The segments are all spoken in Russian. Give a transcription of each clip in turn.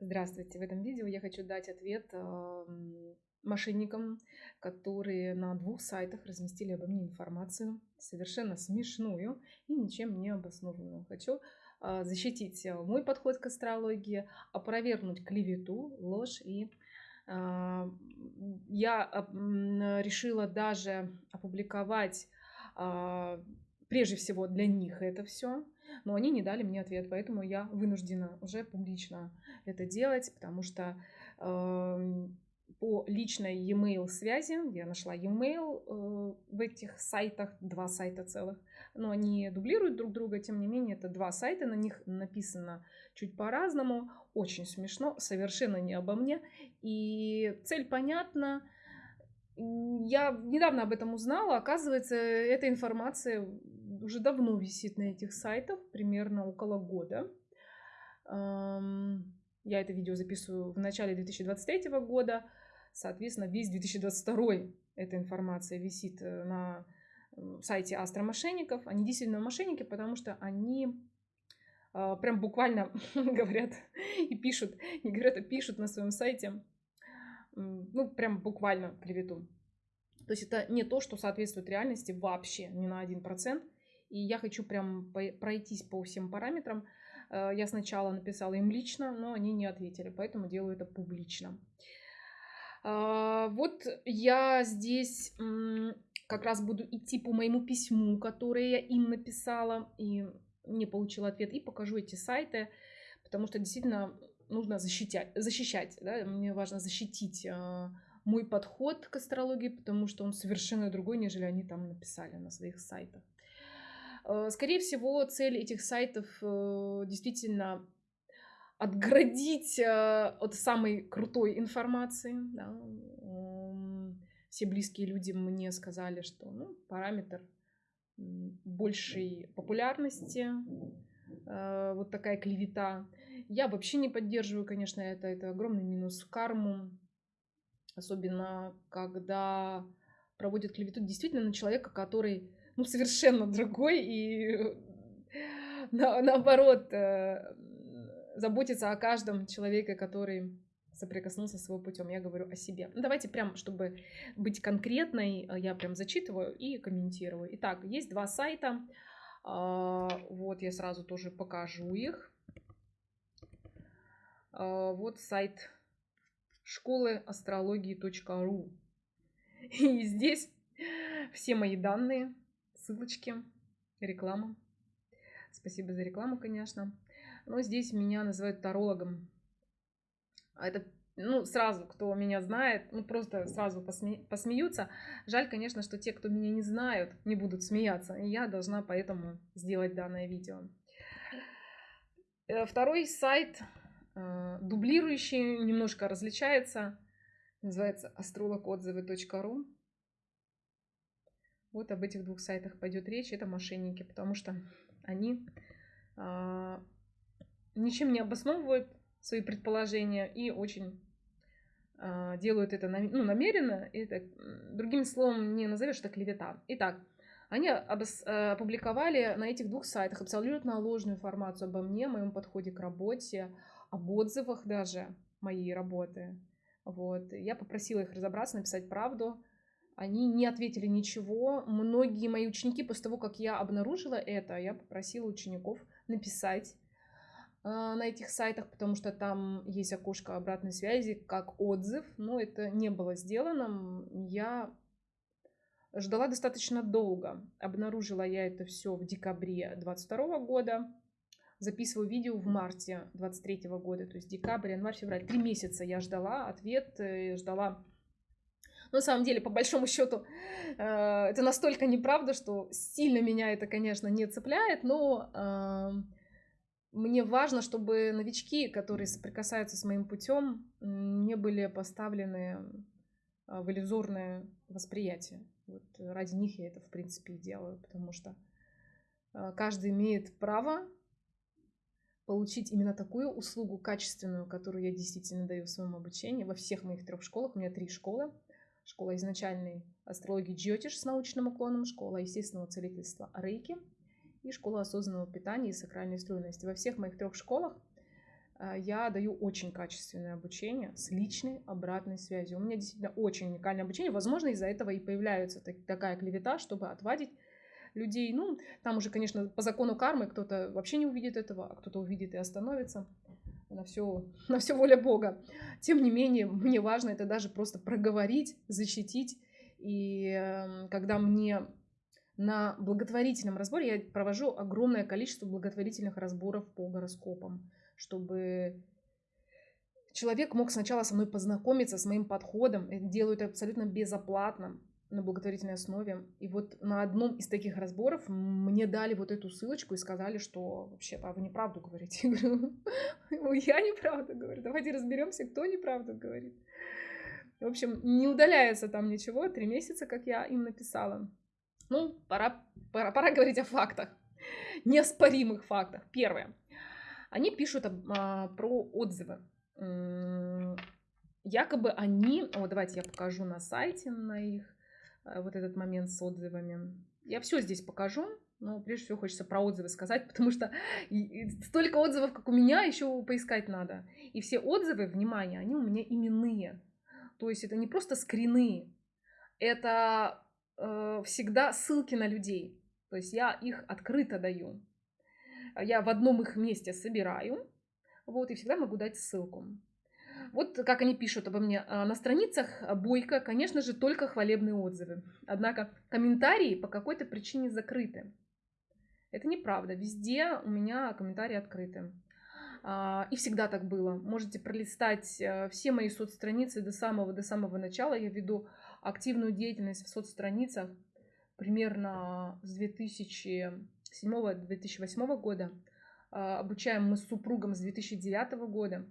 Здравствуйте! В этом видео я хочу дать ответ эм, мошенникам, которые на двух сайтах разместили обо мне информацию, совершенно смешную и ничем не обоснованную. Хочу э, защитить э, мой подход к астрологии, опровергнуть клевету, ложь и э, я решила даже опубликовать прежде всего для них это все, но они не дали мне ответ, поэтому я вынуждена уже публично это делать, потому что э, по личной e-mail связи, я нашла e-mail э, в этих сайтах, два сайта целых, но они дублируют друг друга, тем не менее, это два сайта, на них написано чуть по-разному, очень смешно, совершенно не обо мне, и цель понятна, я недавно об этом узнала. Оказывается, эта информация уже давно висит на этих сайтах, примерно около года. Я это видео записываю в начале 2023 года. Соответственно, весь 2022 эта информация висит э, на сайте астромошенников. Они действительно мошенники, потому что они а, прям буквально говорят и пишут, не говорят, а пишут на своем сайте ну, прям буквально клевету. То есть это не то, что соответствует реальности вообще, ни на один процент. И я хочу прям пройтись по всем параметрам. Э, я сначала написала им лично, но они не ответили, поэтому делаю это публично. А, вот я здесь как раз буду идти по моему письму, которое я им написала, и не получила ответ, и покажу эти сайты, потому что действительно нужно защищать, защищать да? мне важно защитить э, мой подход к астрологии, потому что он совершенно другой, нежели они там написали на своих сайтах. Э, скорее всего, цель этих сайтов э, действительно отградить э, от самой крутой информации. Да? Все близкие люди мне сказали, что ну, параметр большей популярности, вот такая клевета – я вообще не поддерживаю, конечно, это. Это огромный минус карму. Особенно, когда проводят клевету действительно на человека, который ну, совершенно другой и на, наоборот э, заботится о каждом человеке, который соприкоснулся с его путем. Я говорю о себе. Ну, давайте прям, чтобы быть конкретной, э, я прям зачитываю и комментирую. Итак, есть два сайта. А, вот я сразу тоже покажу их. А, вот сайт школы астрологии.ру. И здесь все мои данные, ссылочки, реклама. Спасибо за рекламу, конечно. Но здесь меня называют тарологом. А это, ну, сразу, кто меня знает, ну, просто сразу посме... посмеются. Жаль, конечно, что те, кто меня не знают, не будут смеяться. И я должна поэтому сделать данное видео. Э, второй сайт Э, дублирующий, немножко различается. Называется astrologotзывы.ру. Вот об этих двух сайтах пойдет речь. Это мошенники, потому что они а, ничем не обосновывают свои предположения и очень а, делают это ну, намеренно. Это, другим словом, не назовешь это клевета. Итак, они э, опубликовали на этих двух сайтах абсолютно ложную информацию обо мне, моем подходе к работе, об отзывах даже моей работы. Вот. Я попросила их разобраться, написать правду. Они не ответили ничего. Многие мои ученики, после того, как я обнаружила это, я попросила учеников написать э, на этих сайтах, потому что там есть окошко обратной связи как отзыв, но это не было сделано. Я ждала достаточно долго. Обнаружила я это все в декабре 2022 года записываю видео в марте 23 года, то есть декабрь, январь, февраль. Три месяца я ждала ответ, э, ждала на самом деле, по большому счету, э, это настолько неправда, что сильно меня это, конечно, не цепляет, но эм, мне важно, чтобы новички, которые соприкасаются с моим путем, не были поставлены э, в иллюзорное восприятие. Вот ради них я это, в принципе, и делаю, потому что каждый имеет право получить именно такую услугу качественную, которую я действительно даю в своем обучении во всех моих трех школах. У меня три школы. Школа изначальной астрологии Джиотиш с научным уклоном, школа естественного целительства Рейки и школа осознанного питания и сакральной стройности. Во всех моих трех школах а, я даю очень качественное обучение с личной обратной связью. У меня действительно очень уникальное обучение. Возможно, из-за этого и появляется такая клевета, чтобы отвадить людей. Ну, там уже, конечно, по закону кармы кто-то вообще не увидит этого, а кто-то увидит и остановится. На все, на все воля Бога. Тем не менее, мне важно это даже просто проговорить, защитить. И эм, когда мне на благотворительном разборе, я провожу огромное количество благотворительных разборов по гороскопам чтобы человек мог сначала со мной познакомиться с моим подходом. Делаю это абсолютно безоплатно на благотворительной основе. И вот на одном из таких разборов мне дали вот эту ссылочку и сказали, что вообще-то вы неправду говорите. Я говорю, «Ну, я неправду говорю. Давайте разберемся, кто неправду говорит. В общем, не удаляется там ничего. Три месяца, как я им написала. Ну, пора, пора, пора говорить о фактах. Неоспоримых фактах. Первое. Они пишут а, про отзывы. Якобы они, о, давайте я покажу на сайте на их вот этот момент с отзывами. Я все здесь покажу, но прежде всего хочется про отзывы сказать, потому что столько отзывов, как у меня, еще поискать надо. И все отзывы, внимание, они у меня именные. То есть это не просто скрины, это э, всегда ссылки на людей. То есть я их открыто даю я в одном их месте собираю, вот, и всегда могу дать ссылку. Вот как они пишут обо мне. А, на страницах Бойко, конечно же, только хвалебные отзывы. Однако комментарии по какой-то причине закрыты. Это неправда. Везде у меня комментарии открыты. А, и всегда так было. Можете пролистать э, все мои соцстраницы до самого, до самого начала. Я веду активную деятельность в соцстраницах примерно с 2000 2007-2008 года. А, обучаем мы с супругом с 2009 года.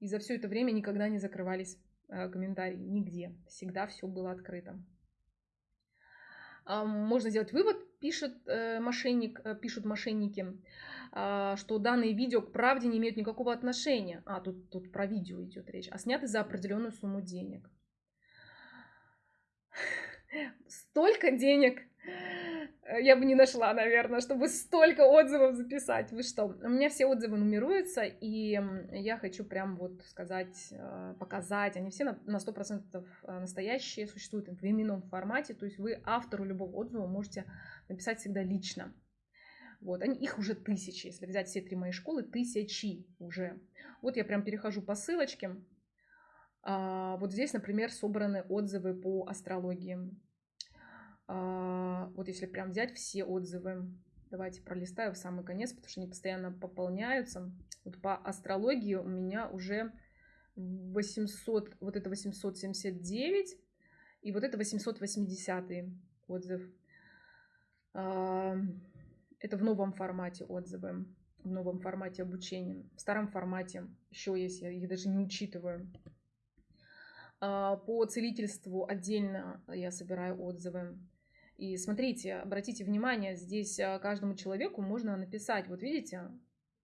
И за все это время никогда не закрывались а, комментарии. Нигде. Всегда все было открыто. А, можно сделать вывод, пишет э, мошенник, э, пишут мошенники, что данные видео к правде не имеют никакого отношения. А, тут, тут про видео идет речь. А сняты за определенную сумму денег. Столько денег Э, я бы не нашла, наверное, чтобы столько отзывов записать. Вы что? У меня все отзывы нумеруются, и я хочу прям вот сказать, э, показать. Они все на 100% э, настоящие, существуют в именном формате. То есть вы автору любого отзыва можете написать всегда лично. Вот, они, их уже тысячи. Если взять все три мои школы, тысячи уже. Вот я прям перехожу по ссылочке. А, вот здесь, например, собраны отзывы по астрологии. А, вот если прям взять все отзывы, давайте пролистаю в самый конец, потому что они постоянно пополняются. Вот по астрологии у меня уже 800, вот это 879 и вот это 880 отзыв. А, это в новом формате отзывы, в новом формате обучения. В старом формате еще есть, я их даже не учитываю. А, по целительству отдельно я собираю отзывы. И смотрите, обратите внимание, здесь а, каждому человеку можно написать, вот видите,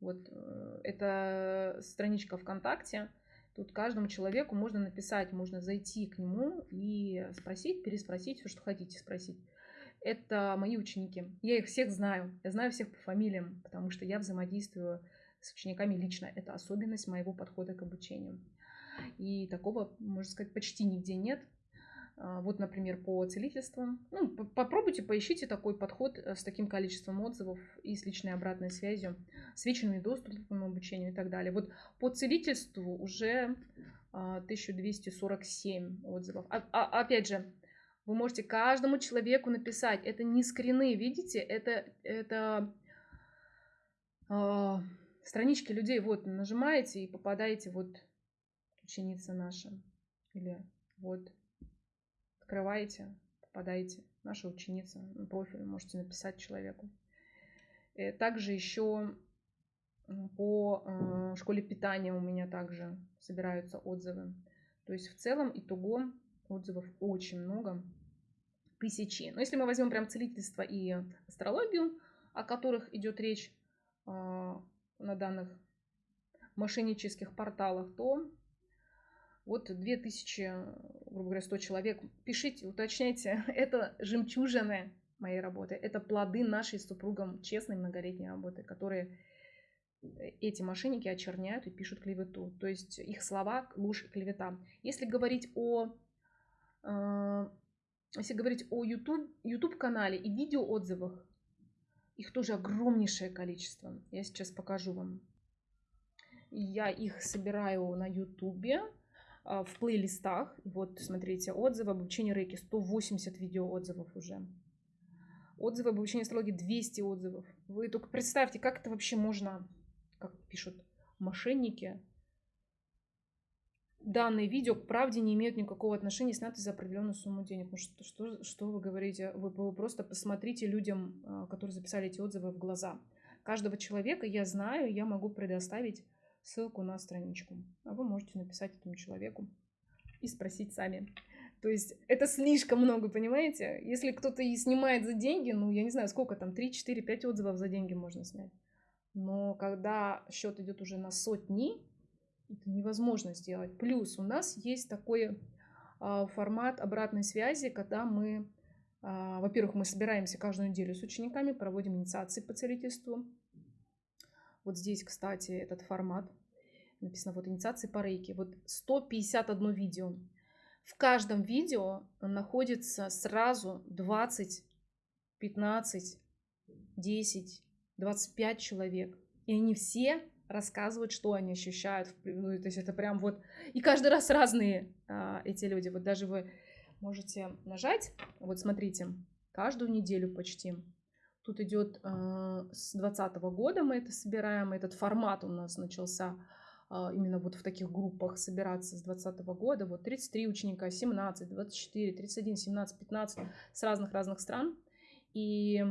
вот э, это страничка ВКонтакте, тут каждому человеку можно написать, можно зайти к нему и спросить, переспросить все, что хотите спросить. Это мои ученики. Я их всех знаю, я знаю всех по фамилиям, потому что я взаимодействую с учениками лично. Это особенность моего подхода к обучению. И такого, можно сказать, почти нигде нет. А, вот, например, по целительствам. Ну, попробуйте, поищите такой подход э, с таким количеством отзывов и с личной обратной связью, с вечными доступом к обучению и так далее. Вот по целительству уже 1247 а, отзывов. А, а, опять же, вы можете каждому человеку написать. Это не скрины, видите? Это, это э, странички людей. Вот, нажимаете и попадаете, вот, ученица наша. Или вот открываете, попадаете. Наша ученица на профиль можете написать человеку. Э, также еще по э, школе питания у меня также собираются отзывы. То есть в целом итого отзывов очень много, тысячи. Но если мы возьмем прям целительство и астрологию, о которых идет речь э, на данных мошеннических порталах, то вот 2000, грубо говоря, 100 человек. Пишите, уточняйте. Это жемчужины моей работы. Это плоды нашей с супругом честной многолетней работы, которые эти мошенники очерняют и пишут клевету. То есть их слова ложь клевета. Если говорить о, э, если говорить о YouTube, YouTube канале и видео отзывах, их тоже огромнейшее количество. Я сейчас покажу вам. Я их собираю на YouTube в плейлистах. Вот, смотрите, отзывы об обучении рейки. 180 видео отзывов уже. Отзывы об обучении астрологии 200 отзывов. Вы только представьте, как это вообще можно, как пишут мошенники, данные видео к правде не имеют никакого отношения, сняты за определенную сумму денег. Ну что, что, что вы говорите? Вы, вы просто посмотрите людям, а, которые записали эти отзывы, в глаза. Каждого человека я знаю, я могу предоставить ссылку на страничку. А вы можете написать этому человеку и спросить сами. То есть это слишком много, понимаете? Если кто-то и снимает за деньги, ну, я не знаю, сколько там, 3, 4, 5 отзывов за деньги можно снять. Но когда счет идет уже на сотни, это невозможно сделать. Плюс у нас есть такой а, формат обратной связи, когда мы, а, во-первых, мы собираемся каждую неделю с учениками, проводим инициации по целительству. Вот здесь, кстати, этот формат. Написано вот инициации по рейке. Вот 151 видео. В каждом видео находится сразу 20, 15, 10, 25 человек. И они все рассказывают, что они ощущают. Ну, то есть это прям вот... И каждый раз разные а, эти люди. Вот даже вы можете нажать. Вот смотрите, каждую неделю почти. Тут идет а, с 2020 года мы это собираем. Этот формат у нас начался а, именно вот в таких группах собираться с 2020 года. Вот 33 ученика, 17, 24, 31, 17, 15 с разных-разных стран. И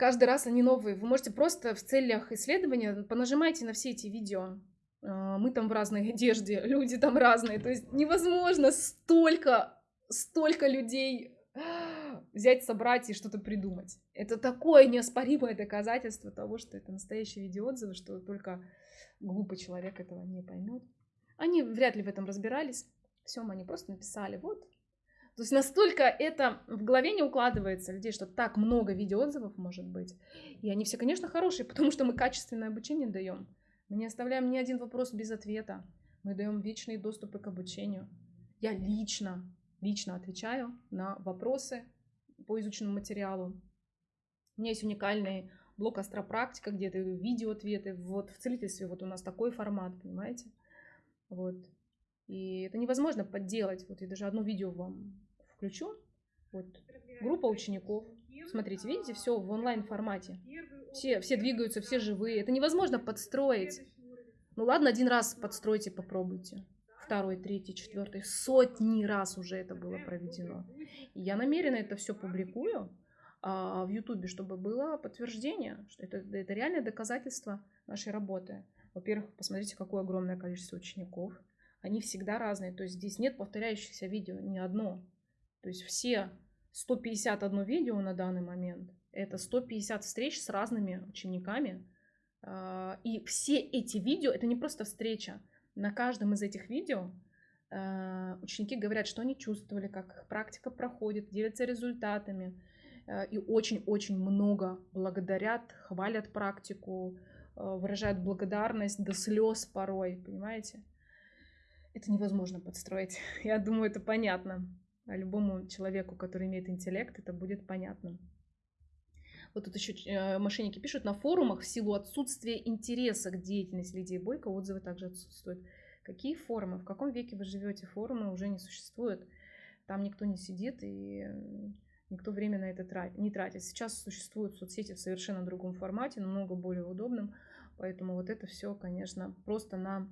Каждый раз они новые. Вы можете просто в целях исследования понажимайте на все эти видео. А, мы там в разной одежде, люди там разные. То есть невозможно столько, столько людей взять, собрать и что-то придумать. Это такое неоспоримое доказательство того, что это настоящие видеоотзывы, что только глупый человек этого не поймет. Они вряд ли в этом разбирались. Все, они просто написали, вот, то есть настолько это в голове не укладывается людей, что так много видеоотзывов может быть. И они все, конечно, хорошие, потому что мы качественное обучение даем. Мы не оставляем ни один вопрос без ответа. Мы даем вечные доступы к обучению. Я лично, лично отвечаю на вопросы по изученному материалу. У меня есть уникальный блок астропрактика, где это видео-ответы. Вот в целительстве вот у нас такой формат, понимаете? Вот. И это невозможно подделать. Вот я даже одно видео вам включу. Вот группа учеников. Смотрите, видите, все в онлайн формате. Все, все двигаются, все живые. Это невозможно подстроить. Ну ладно, один раз подстройте, попробуйте. Второй, третий, четвертый. Сотни раз уже это было проведено. И я намеренно это все публикую а, в Ютубе, чтобы было подтверждение, что это, это реальное доказательство нашей работы. Во-первых, посмотрите, какое огромное количество учеников. Они всегда разные. То есть здесь нет повторяющихся видео, ни одно. То есть все 151 видео на данный момент, это 150 встреч с разными учениками. А, и все эти видео, это не просто встреча. На каждом из этих видео а, ученики говорят, что они чувствовали, как их практика проходит, делятся результатами. А, и очень-очень много благодарят, хвалят практику, выражают благодарность до слез порой, понимаете? Это невозможно подстроить. Я думаю, это понятно. А любому человеку, который имеет интеллект, это будет понятно. Вот тут еще э, мошенники пишут, на форумах в силу отсутствия интереса к деятельности Лидии Бойко отзывы также отсутствуют. Какие форумы? В каком веке вы живете? Форумы уже не существуют. Там никто не сидит и никто время на это не тратит. Сейчас существуют соцсети в совершенно другом формате, намного более удобным. Поэтому вот это все, конечно, просто на,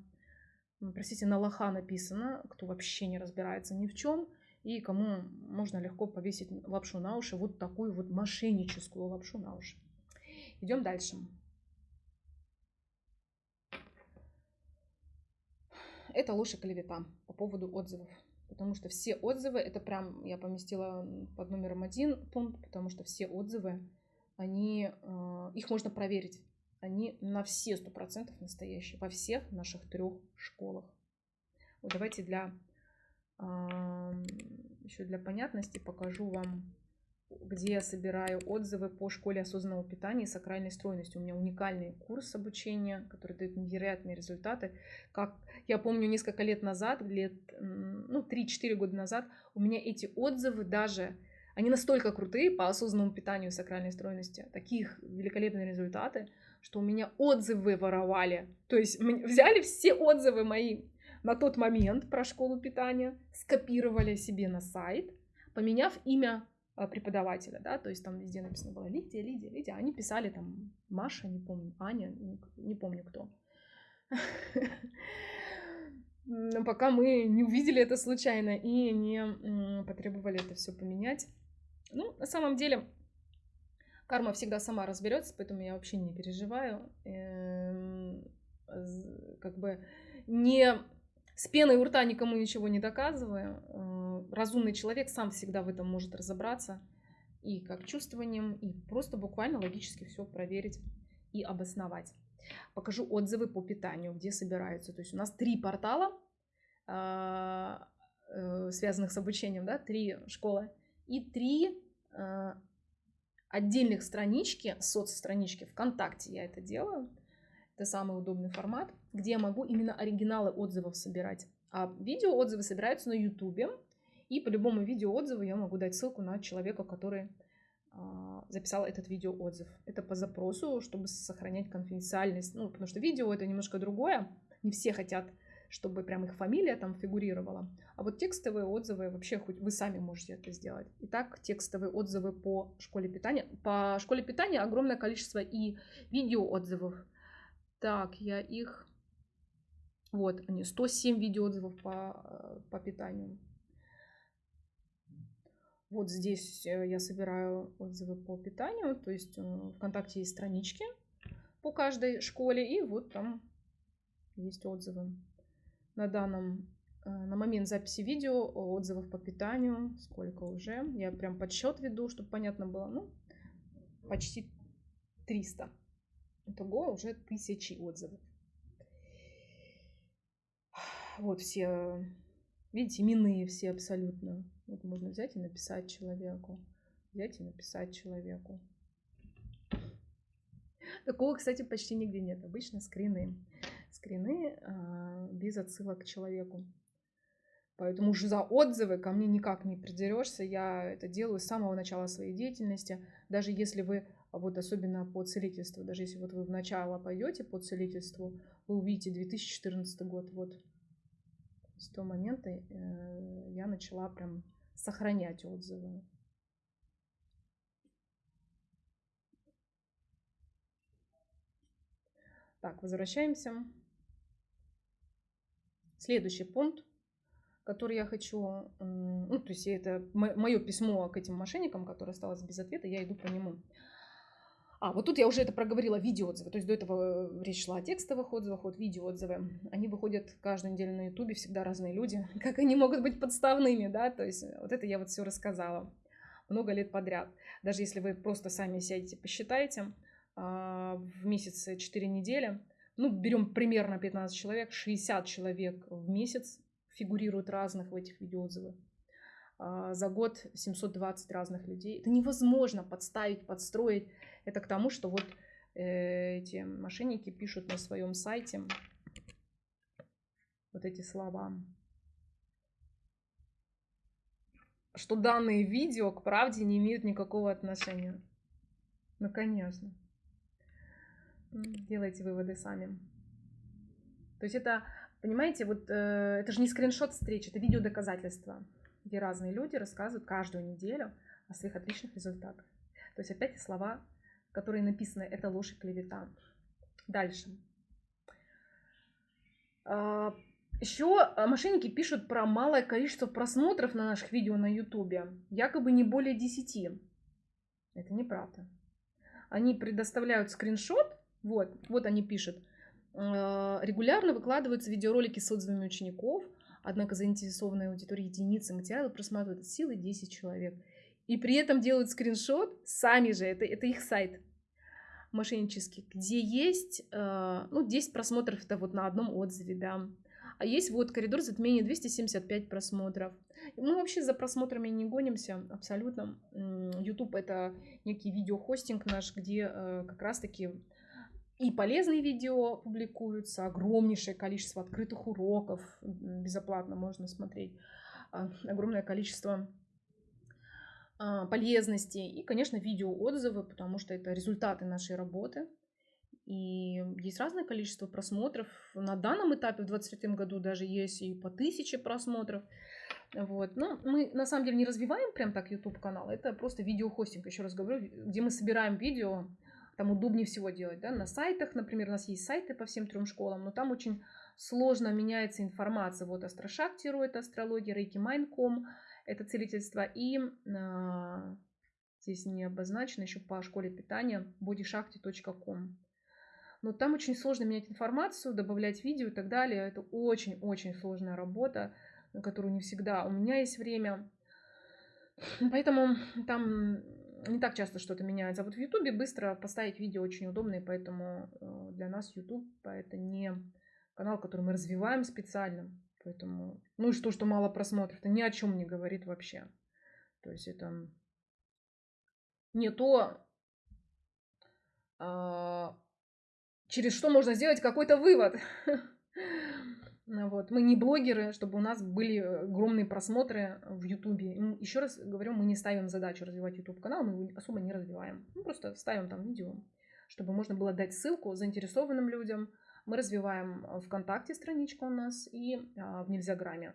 простите, на лоха написано, кто вообще не разбирается ни в чем и кому можно легко повесить лапшу на уши, вот такую вот мошенническую лапшу на уши. Идем дальше. Это ложь и клевета по поводу отзывов. Потому что все отзывы, это прям я поместила под номером один пункт, потому что все отзывы, они, э, их можно проверить. Они на все сто процентов настоящие, во всех наших трех школах. Вот давайте для еще для понятности покажу вам где я собираю отзывы по школе осознанного питания и сакральной стройности. У меня уникальный курс обучения, который дает невероятные результаты. Как я помню, несколько лет назад, лет, ну, 3-4 года назад, у меня эти отзывы даже, они настолько крутые по осознанному питанию и сакральной стройности, таких великолепные результаты, что у меня отзывы воровали. То есть взяли все отзывы мои на тот момент про школу питания, скопировали себе на сайт, поменяв имя а, преподавателя, да, то есть там везде написано было Лидия, Лидия, Лидия, они писали там Маша, не помню, Аня, не помню кто. Но пока мы не увидели это случайно и не потребовали это все поменять. Ну, на самом деле, карма всегда сама разберется, поэтому я вообще не переживаю. Эм, как бы не с пеной у рта никому ничего не доказываю. Э, разумный человек сам всегда в этом может разобраться. И как чувствованием, и просто буквально логически все проверить и обосновать. Покажу отзывы по питанию, где собираются. То есть у нас три портала, а, э, связанных с обучением, да, три школы, и три э, отдельных странички, соцстранички ВКонтакте я это делаю. Это самый удобный формат, где я могу именно оригиналы отзывов собирать. А видео отзывы собираются на Ютубе. И по любому видео отзыву я могу дать ссылку на человека, который а, записал этот видео отзыв. Это по запросу, чтобы сохранять конфиденциальность. Ну, потому что видео это немножко другое. Не все хотят, чтобы прям их фамилия там фигурировала. А вот текстовые отзывы вообще хоть вы сами можете это сделать. Итак, текстовые отзывы по школе питания. По школе питания огромное количество и видео отзывов так, я их... Вот они, 107 видеоотзывов по, э, по питанию. Вот здесь э, я собираю отзывы по питанию, то есть э, ВКонтакте есть странички по каждой школе, и вот там есть отзывы. На данном, на момент записи видео отзывов по питанию, сколько уже, я прям подсчет веду, чтобы понятно было, ну, почти 300. Итого уже тысячи отзывов. Вот все, видите, именные все абсолютно. Вот можно взять и написать человеку. Взять и написать человеку. Такого, кстати, почти нигде нет. Обычно скрины. Скрины а, без отсылок к человеку. Поэтому уже за отзывы ко мне никак не придерешься. Я это делаю с самого начала своей деятельности. Даже если вы вот особенно по целительству, даже если вот вы в начало пойдете по целительству, вы увидите 2014 год, вот с того момента э, я начала прям сохранять отзывы. Так, возвращаемся. Следующий пункт, который я хочу, ну, то есть это мое письмо к этим мошенникам, которое осталось без ответа, я иду по нему. А, вот тут я уже это проговорила, видеоотзывы. То есть до этого э, речь шла о текстовых отзывах, вот видеоотзывы. Они выходят каждую неделю на ютубе, всегда разные люди. Как они могут быть подставными, да? То есть вот это я вот все рассказала много лет подряд. Даже если вы просто сами сядете, посчитаете, а, в месяц 4 недели, ну, берем примерно 15 человек, 60 человек в месяц фигурируют разных в этих видеоотзывах. А, за год 720 разных людей. Это невозможно подставить, подстроить. Это к тому, что вот э, эти мошенники пишут на своем сайте вот эти слова. Что данные видео к правде не имеют никакого отношения. Ну, конечно. Делайте выводы сами. То есть это, понимаете, вот э, это же не скриншот встреч, это видео доказательства где разные люди рассказывают каждую неделю о своих отличных результатах. То есть опять слова, которые написаны, это ложь и клевета. Дальше. А, Еще а, мошенники пишут про малое количество просмотров на наших видео на ютубе. Якобы не более 10. Это неправда. Они предоставляют скриншот. Вот, вот они пишут. А, регулярно выкладываются видеоролики с отзывами учеников – Однако заинтересованная аудитория единицы материала просматривает от силы 10 человек. И при этом делают скриншот сами же, это, это их сайт мошеннический, где есть, э, ну, 10 просмотров это вот на одном отзыве, да. А есть вот коридор затмения 275 просмотров. Мы вообще за просмотрами не гонимся абсолютно. YouTube это некий видеохостинг наш, где э, как раз-таки и полезные видео публикуются, огромнейшее количество открытых уроков, безоплатно можно смотреть, а, огромное количество а, полезностей и, конечно, видеоотзывы, потому что это результаты нашей работы. И есть разное количество просмотров. На данном этапе в 2023 году даже есть и по тысяче просмотров. Вот. Но мы на самом деле не развиваем прям так YouTube канал. Это просто видеохостинг, еще раз говорю, где мы собираем видео там удобнее всего делать, да, на сайтах, например, у нас есть сайты по всем трем школам, но там очень сложно меняется информация. Вот Астрошактиру это астрология, Рейки Майнком это целительство, и а, здесь не обозначено еще по школе питания bodyshakti.com. Но там очень сложно менять информацию, добавлять видео и так далее. Это очень-очень сложная работа, на которую не всегда у меня есть время. Поэтому там не так часто что-то меняется. А вот в Ютубе быстро поставить видео очень удобно, и поэтому э, для нас Ютуб это не канал, который мы развиваем специально. Поэтому, ну и что, что мало просмотров, это ни о чем не говорит вообще. То есть это не то, а, через что можно сделать какой-то вывод. Вот. Мы не блогеры, чтобы у нас были огромные просмотры в Ютубе. Еще раз говорю, мы не ставим задачу развивать YouTube канал, мы его особо не развиваем. Мы просто ставим там видео, чтобы можно было дать ссылку заинтересованным людям. Мы развиваем ВКонтакте страничку у нас и а, в Нельзяграме.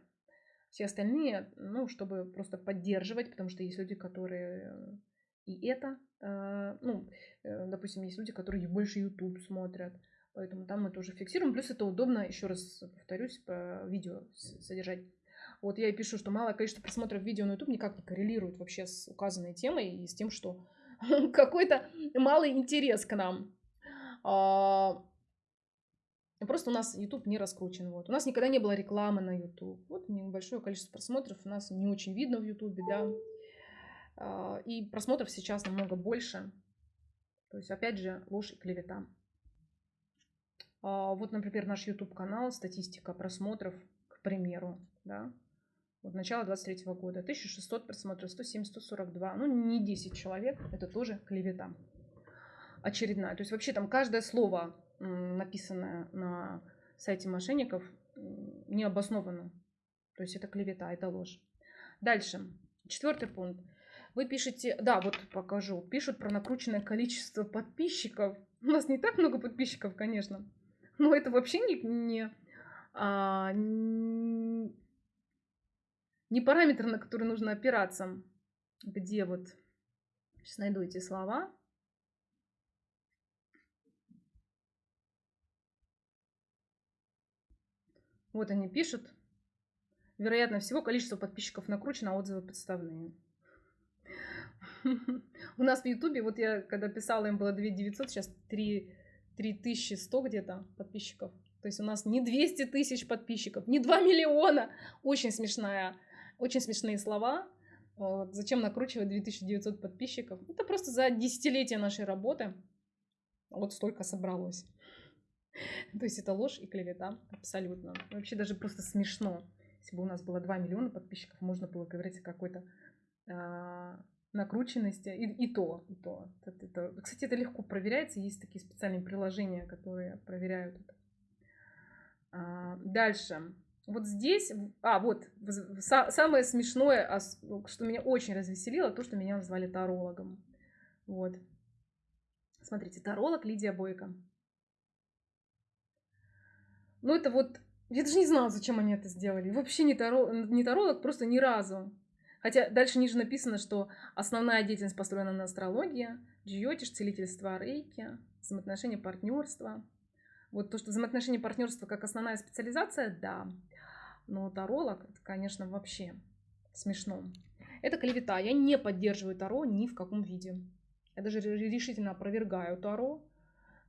Все остальные, ну, чтобы просто поддерживать, потому что есть люди, которые и это, а, ну, э, допустим, есть люди, которые больше YouTube смотрят. Поэтому там мы тоже фиксируем. Плюс это удобно, еще раз повторюсь, по видео содержать. Вот я и пишу, что малое количество просмотров видео на YouTube никак не коррелирует вообще с указанной темой и с тем, что какой-то малый интерес к нам. А, просто у нас YouTube не раскручен. Вот. У нас никогда не было рекламы на YouTube. Вот небольшое количество просмотров у нас не очень видно в YouTube, да. А, и просмотров сейчас намного больше. То есть, опять же, ложь и клевета. А, вот, например, наш YouTube-канал, статистика просмотров, к примеру, да, вот начало 23 года, 1600 просмотров, 170, 142, ну не 10 человек, это тоже клевета очередная. То есть вообще там каждое слово, написанное на сайте мошенников, не обосновано. То есть это клевета, это ложь. Дальше, четвертый пункт. Вы пишете, да, вот покажу, пишут про накрученное количество подписчиков. У нас не так много подписчиков, конечно. Ну, это вообще не, не, а, не параметр, на который нужно опираться. Где вот... Сейчас найду эти слова. Вот они пишут. Вероятно всего, количество подписчиков накручено, а отзывы подставные. У нас в Ютубе, вот я когда писала, им было 2900, сейчас 3 3100 где-то подписчиков. То есть у нас не 200 тысяч подписчиков, не 2 миллиона. Очень смешная, очень смешные слова. Вот. Зачем накручивать 2900 подписчиков? Это просто за десятилетие нашей работы вот столько собралось. То есть это ложь и клевета абсолютно. Вообще даже просто смешно. Если бы у нас было 2 миллиона подписчиков, можно было говорить о какой-то а, накрученности, и, и то, и то. Это, это, кстати, это легко проверяется, есть такие специальные приложения, которые проверяют это. А, дальше. Вот здесь, а, вот, самое смешное, что меня очень развеселило, то, что меня назвали тарологом. Вот. Смотрите, таролог Лидия Бойко. Ну, это вот, я даже не знала, зачем они это сделали. Вообще не, таро, не таролог, просто ни разу. Хотя дальше ниже написано, что основная деятельность построена на астрологии, джиотиш, целительство рейки, взаимоотношения, партнерство. Вот то, что взаимоотношения партнерства как основная специализация, да. Но таролог, это, конечно, вообще смешно. Это клевета. Я не поддерживаю Таро ни в каком виде. Я даже решительно опровергаю Таро.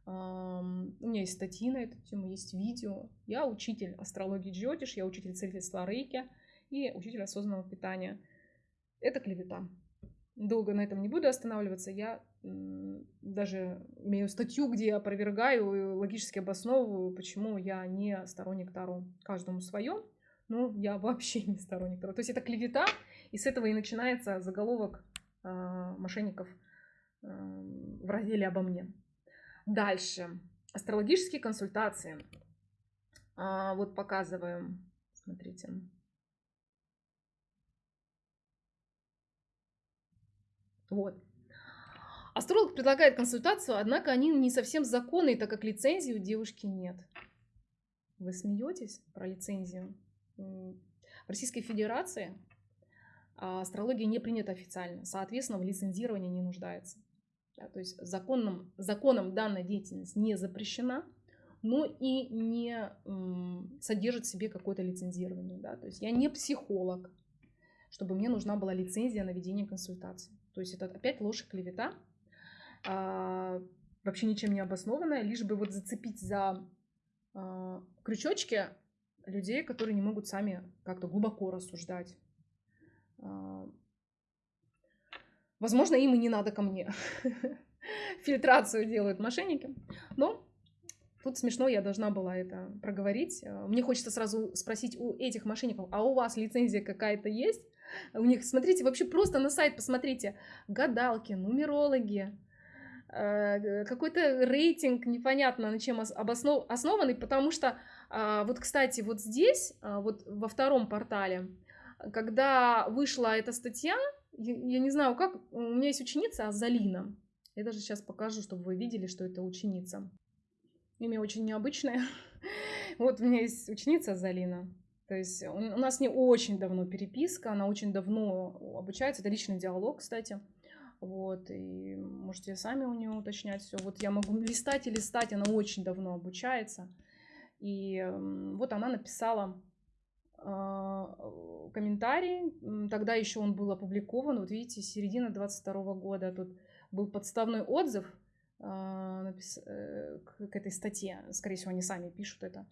У меня есть статьи на эту тему, есть видео. Я учитель астрологии Джиотиш, я учитель целительства Рейки и учитель осознанного питания. Это клевета. Долго на этом не буду останавливаться. Я даже имею статью, где я опровергаю и логически обосновываю, почему я не сторонник Таро. Каждому свое, но я вообще не сторонник Таро. То есть это клевета, и с этого и начинается заголовок э, мошенников э, в разделе обо мне. Дальше. Астрологические консультации. А, вот показываем. Смотрите. Вот. Астролог предлагает консультацию, однако они не совсем законные, так как лицензии у девушки нет. Вы смеетесь про лицензию? В Российской Федерации а, астрология не принята официально, соответственно, в лицензировании не нуждается. Да, то есть законом, законом данная деятельность не запрещена, но и не содержит в себе какое-то лицензирование. Да? То есть я не психолог, чтобы мне нужна была лицензия на ведение консультаций. То есть это опять ложь и клевета, а, вообще ничем не обоснованная, лишь бы вот зацепить за а, крючочки людей, которые не могут сами как-то глубоко рассуждать. А, возможно, им и не надо ко мне. Фильтрацию делают мошенники. Но тут смешно, я должна была это проговорить. Мне хочется сразу спросить у этих мошенников, а у вас лицензия какая-то есть? У них, смотрите, вообще просто на сайт посмотрите. Гадалки, нумерологи, Э, какой-то рейтинг непонятно на чем обоснов... основанный, потому что а, вот, кстати, вот здесь, а, вот во втором портале, когда вышла эта статья, я, я не знаю как, у меня есть ученица Азалина. Я даже сейчас покажу, чтобы вы видели, что это ученица. Имя очень необычное. Вот у меня есть ученица Азалина. То есть у нас не очень давно переписка, она очень давно обучается. Это личный диалог, кстати. Вот, и можете сами у нее уточнять все. Вот я могу листать и листать, она очень давно обучается. И вот она написала э, комментарий, тогда еще он был опубликован, вот видите, середина 22 года, тут был подставной отзыв э, напис... э, к этой статье, скорее всего, они сами пишут это.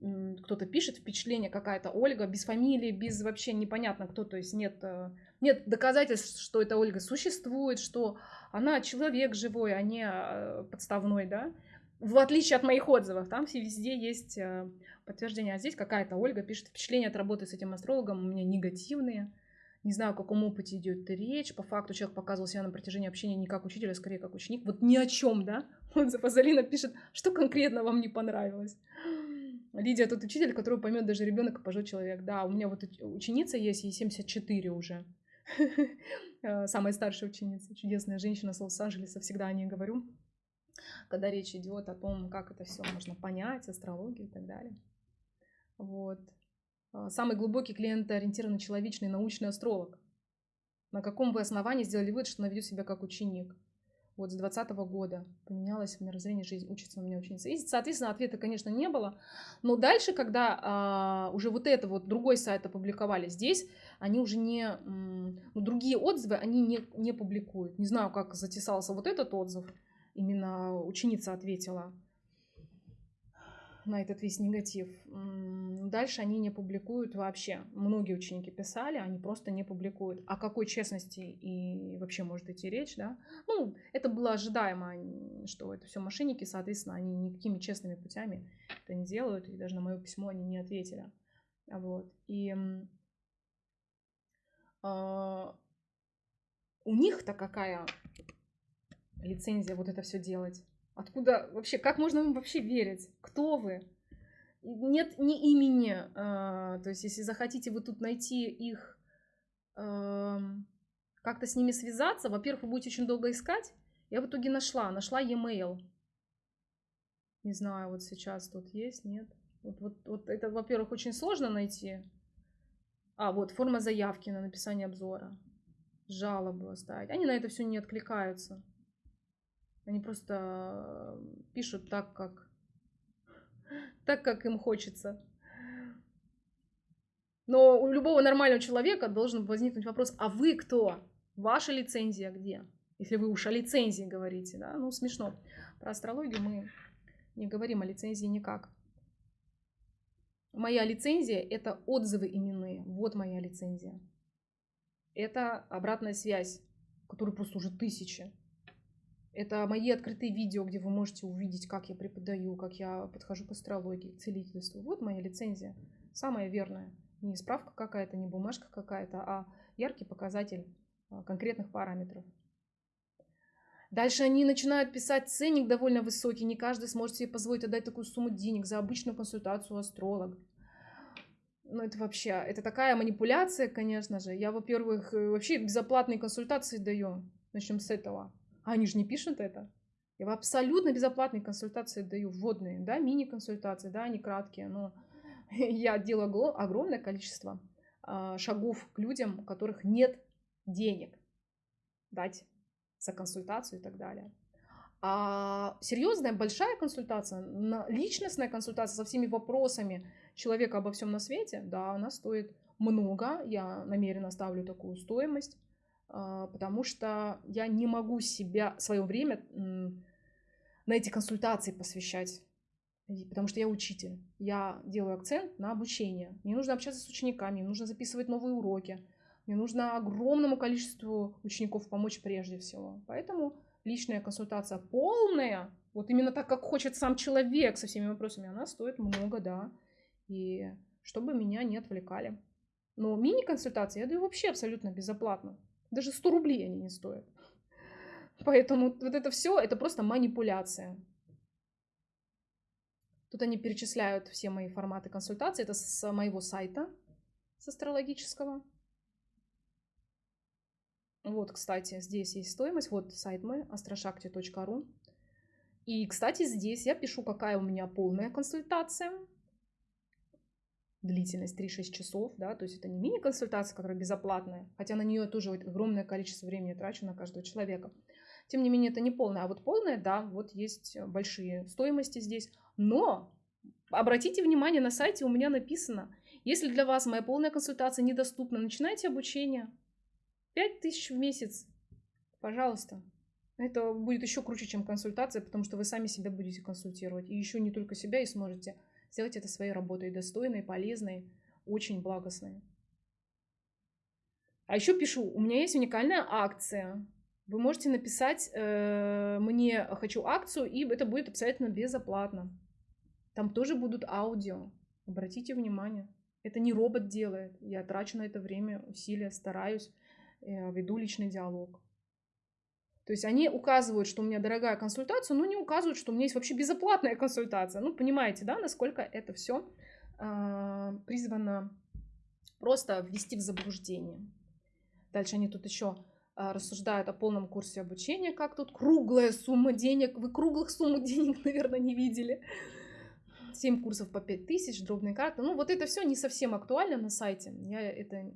Кто-то пишет впечатление какая-то Ольга, без фамилии, без вообще непонятно кто, то есть нет э, нет доказательств, что эта Ольга существует, что она человек живой, а не э, подставной, да. В отличие от моих отзывов, там все везде есть э, подтверждение. А здесь какая-то Ольга пишет впечатления от работы с этим астрологом у меня негативные. Не знаю, о каком опыте идет речь. По факту человек показывал себя на протяжении общения не как учитель, а скорее как ученик. Вот ни о чем, да? Отзыв Азалина пишет, что конкретно вам не понравилось. Лидия тот учитель, которого поймет даже ребенок и пожилой человек. Да, у меня вот ученица есть, ей 74 уже. Э, самая старшая ученица, чудесная женщина с Лос-Анджелеса, всегда о ней говорю, когда речь идет о том, как это все можно понять, астрологию и так далее. Вот. Э, самый глубокий клиентоориентированный человечный научный астролог. На каком вы основании сделали вывод, что она ведет себя как ученик? Вот с 2020 года поменялось в мирозрении жизнь, учится у меня ученица. И, соответственно, ответа, конечно, не было. Но дальше, когда а, уже вот это вот другой сайт опубликовали, здесь они уже не, ну, другие отзывы они не, не публикуют. Не знаю, как затесался вот этот отзыв, именно ученица ответила на этот весь негатив. Дальше они не публикуют вообще. Многие ученики писали, они просто не публикуют. О какой честности и вообще может идти речь, да? Ну, это было ожидаемо, что это все мошенники, соответственно, они никакими честными путями это не делают, и даже на мое письмо они не ответили. Вот. И э, у них-то какая лицензия вот это все делать? Откуда вообще, как можно им вообще верить? Кто вы? Нет ни имени. Э, то есть, если захотите вы тут найти их, э, как-то с ними связаться, во-первых, вы будете очень долго искать. Я в итоге нашла, нашла e-mail. Не знаю, вот сейчас тут есть, нет. Вот, вот, вот это, во-первых, очень сложно найти. А, вот, форма заявки на написание обзора. Жалобу оставить. Они на это все не откликаются. Они просто пишут так, как, так, как им хочется. Но у любого нормального человека должен возникнуть вопрос, а вы кто? Ваша лицензия где? Если вы уж о лицензии говорите, да? Ну, смешно. Про астрологию мы не говорим о лицензии никак. Моя лицензия – это отзывы именные. Вот моя лицензия. Это обратная связь, которой просто уже тысячи. Это мои открытые видео, где вы можете увидеть, как я преподаю, как я подхожу к астрологии, целительству. Вот моя лицензия, самая верная. Не справка какая-то, не бумажка какая-то, а яркий показатель а, конкретных параметров. Дальше они начинают писать ценник довольно высокий. Не каждый сможет себе позволить отдать такую сумму денег за обычную консультацию астролога. Ну, это вообще, это такая манипуляция, конечно же. Я, во-первых, э, вообще безоплатные консультации даю. Начнем с этого. А они же не пишут это. Я абсолютно безоплатные консультации даю, вводные, да, мини-консультации, да, они краткие, но я делаю огромное количество а, шагов к людям, у которых нет денег дать за консультацию и так далее. А серьезная большая консультация, личностная консультация со всеми вопросами человека обо всем на свете, да, она стоит много. Я намеренно ставлю такую стоимость, потому что я не могу себя, свое время на эти консультации посвящать. Потому что я учитель. Я делаю акцент на обучение. Мне нужно общаться с учениками, мне нужно записывать новые уроки. Мне нужно огромному количеству учеников помочь прежде всего. Поэтому личная консультация полная, вот именно так, как хочет сам человек со всеми вопросами, она стоит много, да. И чтобы меня не отвлекали. Но мини-консультации я даю вообще абсолютно безоплатно. Даже 100 рублей они не стоят. Поэтому вот это все, это просто манипуляция. Тут они перечисляют все мои форматы консультации. Это с моего сайта, с астрологического. Вот, кстати, здесь есть стоимость. Вот сайт мой, astroshakti.ru. И, кстати, здесь я пишу, какая у меня полная консультация. Длительность 3-6 часов, да, то есть это не мини-консультация, которая безоплатная, хотя на нее тоже огромное количество времени трачу на каждого человека. Тем не менее, это не полная. А вот полная, да, вот есть большие стоимости здесь. Но обратите внимание, на сайте у меня написано, если для вас моя полная консультация недоступна, начинайте обучение. 5 тысяч в месяц, пожалуйста. Это будет еще круче, чем консультация, потому что вы сами себя будете консультировать. И еще не только себя, и сможете сделать это своей работой достойной, полезной, очень благостной. А еще пишу, у меня есть уникальная акция. Вы можете написать э, мне «хочу акцию», и это будет абсолютно безоплатно. Там тоже будут аудио. Обратите внимание. Это не робот делает. Я трачу на это время, усилия, стараюсь. Э, веду личный диалог. То есть они указывают, что у меня дорогая консультация, но не указывают, что у меня есть вообще безоплатная консультация. Ну, понимаете, да, насколько это все э, а, призвано просто ввести в заблуждение. Дальше они тут еще э, а, рассуждают о полном курсе обучения, как тут круглая сумма денег. Вы круглых сумм денег, наверное, не видели. 7 курсов по 5 тысяч, дробные карты. Ну, вот это все не совсем актуально на сайте. Я это